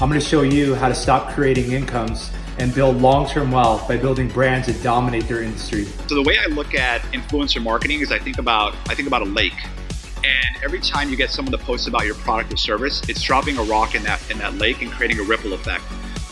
I'm gonna show you how to stop creating incomes and build long-term wealth by building brands that dominate their industry. So the way I look at influencer marketing is I think about I think about a lake. And every time you get someone to post about your product or service, it's dropping a rock in that in that lake and creating a ripple effect.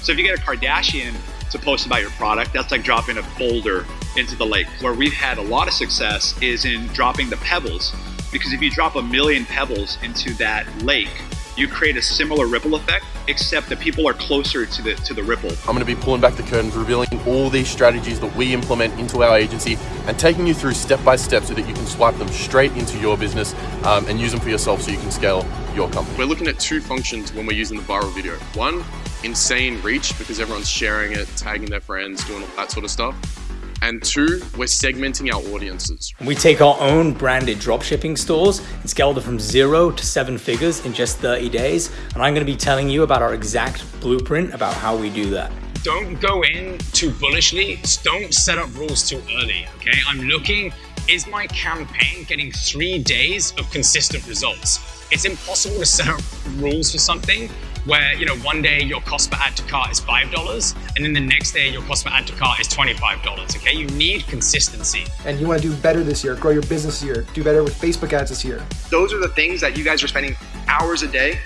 So if you get a Kardashian to post about your product, that's like dropping a boulder into the lake. Where we've had a lot of success is in dropping the pebbles. Because if you drop a million pebbles into that lake, you create a similar ripple effect, except that people are closer to the to the ripple. I'm going to be pulling back the curtains, revealing all these strategies that we implement into our agency, and taking you through step by step so that you can swipe them straight into your business um, and use them for yourself so you can scale your company. We're looking at two functions when we're using the viral video. One, insane reach because everyone's sharing it, tagging their friends, doing all that sort of stuff. And two, we're segmenting our audiences. We take our own branded dropshipping stores and scale them from zero to seven figures in just 30 days. And I'm gonna be telling you about our exact blueprint about how we do that. Don't go in too bullishly. Don't set up rules too early, okay? I'm looking, is my campaign getting three days of consistent results? It's impossible to set up rules for something where you know one day your cost per add to cart is five dollars and then the next day your cost per add to cart is $25 okay? You need consistency. And you want to do better this year grow your business this year do better with facebook ads this year. Those are the things that you guys are spending hours a day.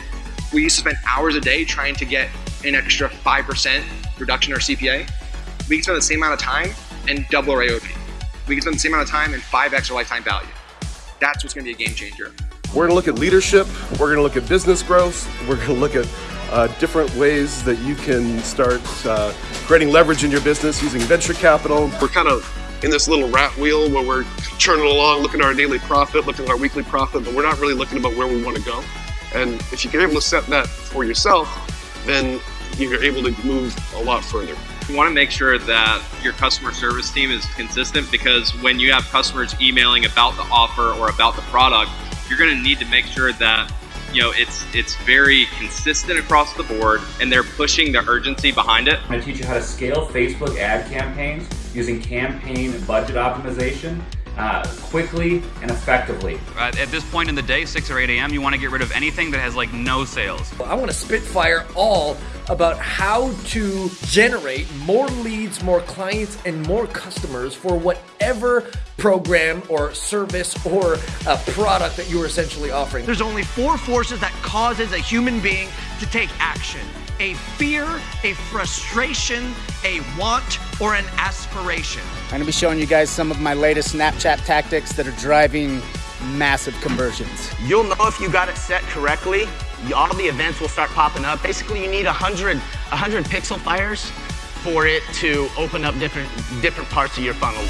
We used to spend hours a day trying to get an extra 5% reduction in our cpa we can spend the same amount of time and double our aov we can spend the same amount of time and 5x our lifetime value. That's what's going to be a game changer we're going to look at leadership. We're going to look at business growth. We're going to look at uh, different ways that you can start uh, creating leverage in your business using venture capital. We're kind of in this little rat wheel where we're churning along, looking at our daily profit, looking at our weekly profit, but we're not really looking about where we want to go. And if you're able to set that for yourself, then you're able to move a lot further. You want to make sure that your customer service team is consistent because when you have customers emailing about the offer or about the product, you're going to need to make sure that you know it's it's very consistent across the board and they're pushing the urgency behind it. I'm going to teach you how to scale Facebook ad campaigns using campaign budget optimization uh, quickly and effectively. Uh, at this point in the day, 6 or 8 a.m., you want to get rid of anything that has like no sales. I want to spitfire all about how to generate more leads, more clients, and more customers for whatever program or service or a product that you're essentially offering. There's only four forces that causes a human being to take action. A fear, a frustration, a want, or an aspiration. I'm gonna be showing you guys some of my latest Snapchat tactics that are driving massive conversions. You'll know if you got it set correctly. All the events will start popping up. Basically, you need 100, 100 pixel fires for it to open up different, different parts of your funnel.